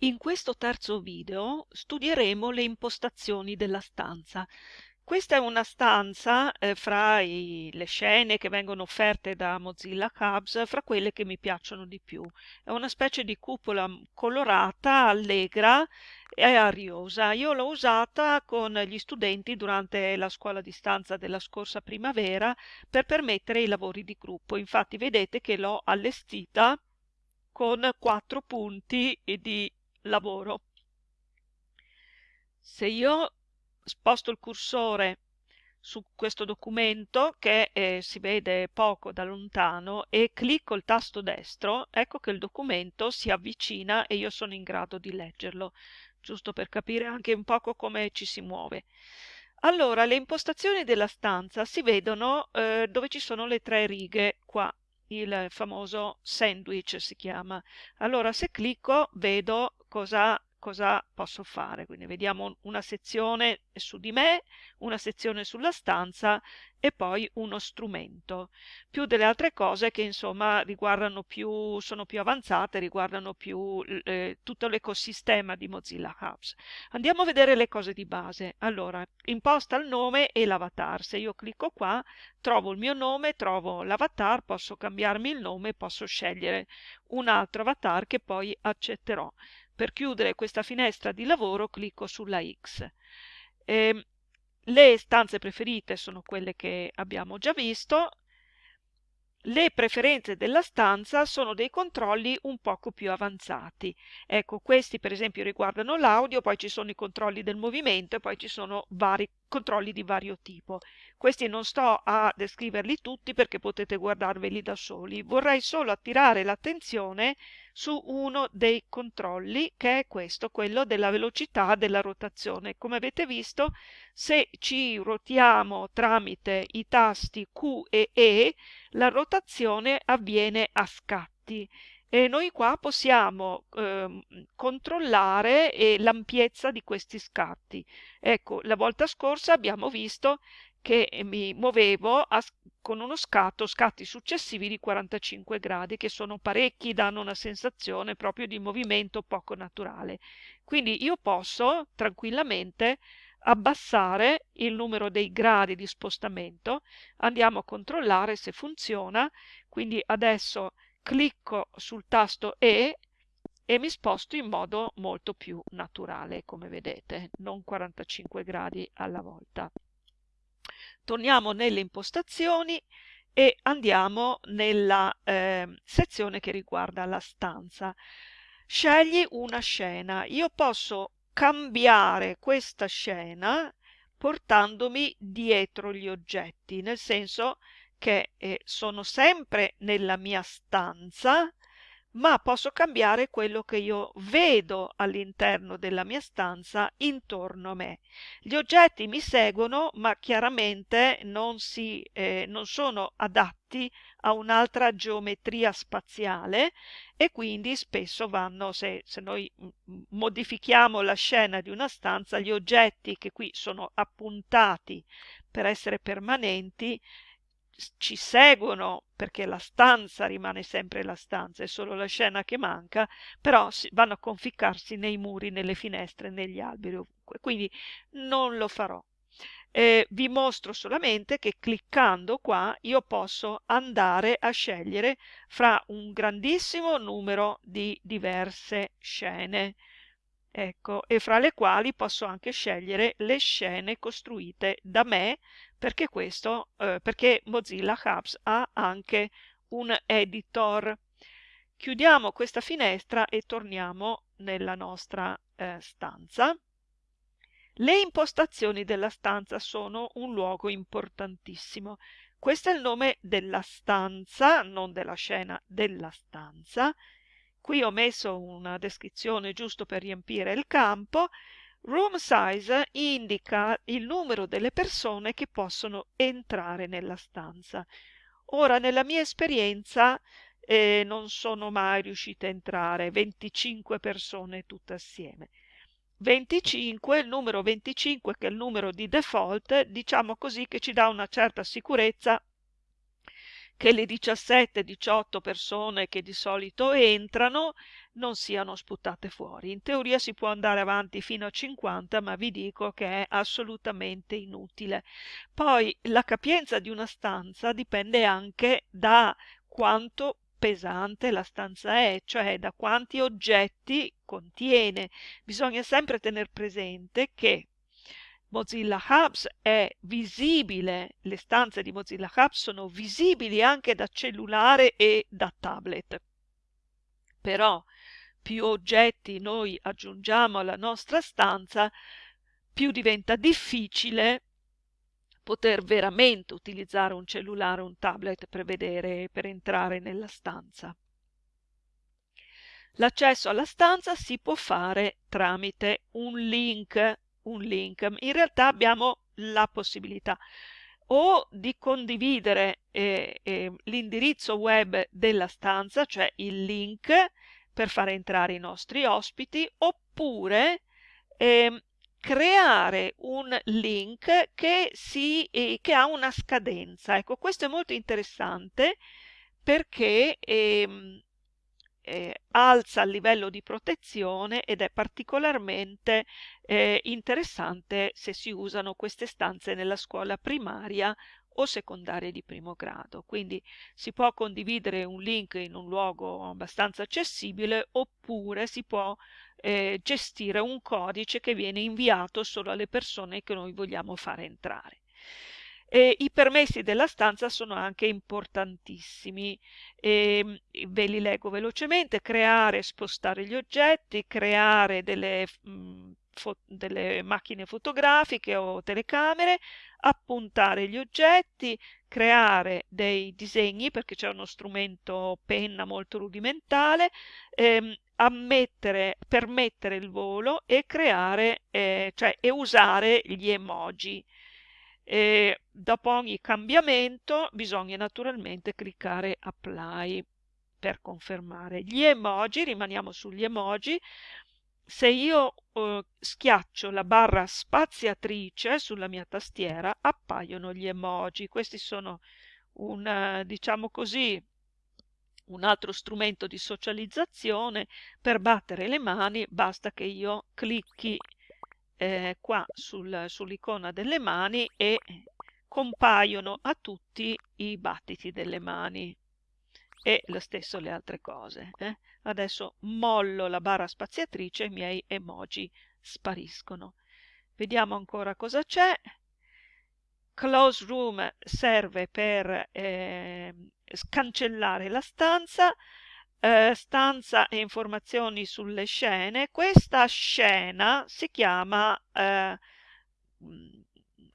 In questo terzo video studieremo le impostazioni della stanza. Questa è una stanza eh, fra i, le scene che vengono offerte da Mozilla Hubs, fra quelle che mi piacciono di più. È una specie di cupola colorata, allegra e ariosa. Io l'ho usata con gli studenti durante la scuola di stanza della scorsa primavera per permettere i lavori di gruppo. Infatti vedete che l'ho allestita con quattro punti di lavoro. Se io sposto il cursore su questo documento che eh, si vede poco da lontano e clicco il tasto destro, ecco che il documento si avvicina e io sono in grado di leggerlo, giusto per capire anche un poco come ci si muove. Allora, le impostazioni della stanza si vedono eh, dove ci sono le tre righe qua, il famoso sandwich si chiama. Allora, se clicco vedo cosa, cosa posso fare. Quindi vediamo una sezione su di me, una sezione sulla stanza e poi uno strumento. Più delle altre cose che insomma riguardano più, sono più avanzate, riguardano più eh, tutto l'ecosistema di Mozilla Hubs. Andiamo a vedere le cose di base. Allora, imposta il nome e l'avatar. Se io clicco qua, trovo il mio nome, trovo l'avatar, posso cambiarmi il nome, posso scegliere un altro avatar che poi accetterò. Per chiudere questa finestra di lavoro clicco sulla X. Eh, le stanze preferite sono quelle che abbiamo già visto. Le preferenze della stanza sono dei controlli un poco più avanzati. Ecco, questi per esempio riguardano l'audio, poi ci sono i controlli del movimento e poi ci sono vari controlli di vario tipo. Questi non sto a descriverli tutti perché potete guardarveli da soli. Vorrei solo attirare l'attenzione su uno dei controlli che è questo, quello della velocità della rotazione. Come avete visto, se ci ruotiamo tramite i tasti Q e E, la rotazione avviene a scatti e noi qua possiamo eh, controllare eh, l'ampiezza di questi scatti. Ecco, la volta scorsa abbiamo visto che mi muovevo a, con uno scatto, scatti successivi di 45 gradi, che sono parecchi, danno una sensazione proprio di movimento poco naturale. Quindi io posso tranquillamente abbassare il numero dei gradi di spostamento, andiamo a controllare se funziona, quindi adesso clicco sul tasto E e mi sposto in modo molto più naturale, come vedete, non 45 gradi alla volta. Torniamo nelle impostazioni e andiamo nella eh, sezione che riguarda la stanza. Scegli una scena. Io posso cambiare questa scena portandomi dietro gli oggetti, nel senso che eh, sono sempre nella mia stanza, ma posso cambiare quello che io vedo all'interno della mia stanza intorno a me. Gli oggetti mi seguono, ma chiaramente non, si, eh, non sono adatti a un'altra geometria spaziale e quindi spesso vanno, se, se noi modifichiamo la scena di una stanza, gli oggetti che qui sono appuntati per essere permanenti ci seguono perché la stanza rimane sempre la stanza, è solo la scena che manca, però vanno a conficcarsi nei muri, nelle finestre, negli alberi, ovunque. Quindi non lo farò. Eh, vi mostro solamente che cliccando qua io posso andare a scegliere fra un grandissimo numero di diverse scene. Ecco, e fra le quali posso anche scegliere le scene costruite da me perché questo, eh, perché Mozilla Hubs ha anche un editor. Chiudiamo questa finestra e torniamo nella nostra eh, stanza. Le impostazioni della stanza sono un luogo importantissimo. Questo è il nome della stanza, non della scena, della stanza. Qui ho messo una descrizione giusto per riempire il campo Room size indica il numero delle persone che possono entrare nella stanza. Ora, nella mia esperienza, eh, non sono mai riuscita a entrare 25 persone tutte assieme. 25, il numero 25 che è il numero di default, diciamo così che ci dà una certa sicurezza che le 17-18 persone che di solito entrano non siano sputate fuori. In teoria si può andare avanti fino a 50, ma vi dico che è assolutamente inutile. Poi la capienza di una stanza dipende anche da quanto pesante la stanza è, cioè da quanti oggetti contiene. Bisogna sempre tenere presente che Mozilla Hubs è visibile, le stanze di Mozilla Hubs sono visibili anche da cellulare e da tablet. Però più oggetti noi aggiungiamo alla nostra stanza, più diventa difficile poter veramente utilizzare un cellulare o un tablet per vedere, per entrare nella stanza. L'accesso alla stanza si può fare tramite un link, un link. In realtà abbiamo la possibilità o di condividere eh, eh, l'indirizzo web della stanza, cioè il link per fare entrare i nostri ospiti, oppure eh, creare un link che, si, eh, che, ha una scadenza. Ecco, questo è molto interessante perché ehm, eh, alza il livello di protezione ed è particolarmente eh, interessante se si usano queste stanze nella scuola primaria o secondarie di primo grado. Quindi si può condividere un link in un luogo abbastanza accessibile oppure si può eh, gestire un codice che viene inviato solo alle persone che noi vogliamo fare entrare. E I permessi della stanza sono anche importantissimi, e ve li leggo velocemente, creare e spostare gli oggetti, creare delle, mh, mm, delle macchine fotografiche o telecamere, appuntare gli oggetti, creare dei disegni perché c'è uno strumento penna molto rudimentale, ehm, ammettere, permettere il volo e creare, eh, cioè e usare gli emoji. E dopo ogni cambiamento bisogna naturalmente cliccare apply per confermare. Gli emoji, rimaniamo sugli emoji, se io uh, schiaccio la barra spaziatrice sulla mia tastiera appaiono gli emoji. Questi sono un, diciamo così, un altro strumento di socializzazione. Per battere le mani basta che io clicchi eh, qua sul, sull'icona delle mani e compaiono a tutti i battiti delle mani e lo stesso le altre cose. Eh? Adesso mollo la barra spaziatrice e i miei emoji spariscono. Vediamo ancora cosa c'è. Close Room serve per eh, cancellare la stanza, eh, stanza e informazioni sulle scene. Questa scena si chiama eh,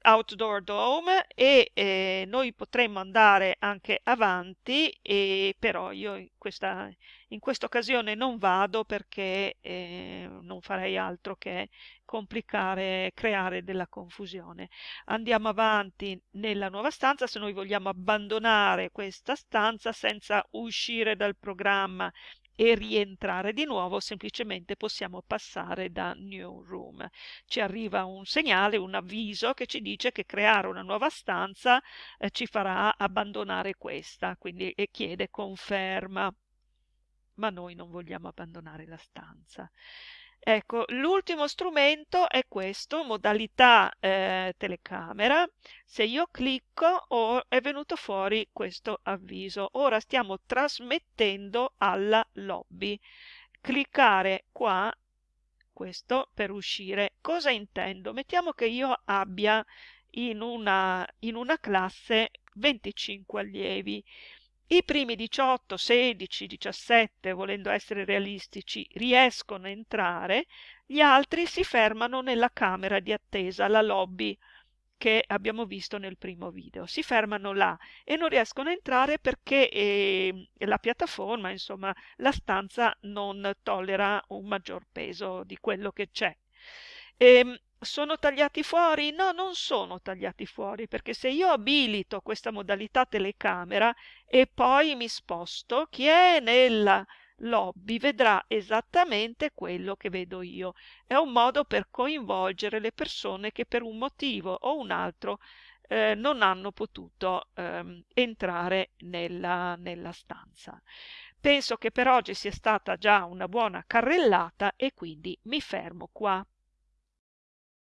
Outdoor Dome e eh, noi potremmo andare anche avanti, e, però io in questa, in questa occasione non vado perché eh, non farei altro che complicare, creare della confusione. Andiamo avanti nella nuova stanza, se noi vogliamo abbandonare questa stanza senza uscire dal programma e rientrare di nuovo, semplicemente possiamo passare da New Room. Ci arriva un segnale, un avviso che ci dice che creare una nuova stanza eh, ci farà abbandonare questa, quindi e chiede conferma. Ma noi non vogliamo abbandonare la stanza. Ecco, l'ultimo strumento è questo, modalità eh, telecamera. Se io clicco oh, è venuto fuori questo avviso. Ora stiamo trasmettendo alla lobby. Cliccare qua, questo per uscire. Cosa intendo? Mettiamo che io abbia in una, in una classe 25 allievi. I primi 18, 16, 17, volendo essere realistici, riescono a entrare, gli altri si fermano nella camera di attesa, la lobby che abbiamo visto nel primo video. Si fermano là e non riescono a entrare perché eh, la piattaforma, insomma, la stanza non tollera un maggior peso di quello che c'è. Ehm, sono tagliati fuori? No, non sono tagliati fuori, perché se io abilito questa modalità telecamera e poi mi sposto, chi è nella lobby vedrà esattamente quello che vedo io. È un modo per coinvolgere le persone che per un motivo o un altro eh, non hanno potuto ehm, entrare nella, nella stanza. Penso che per oggi sia stata già una buona carrellata e quindi mi fermo qua.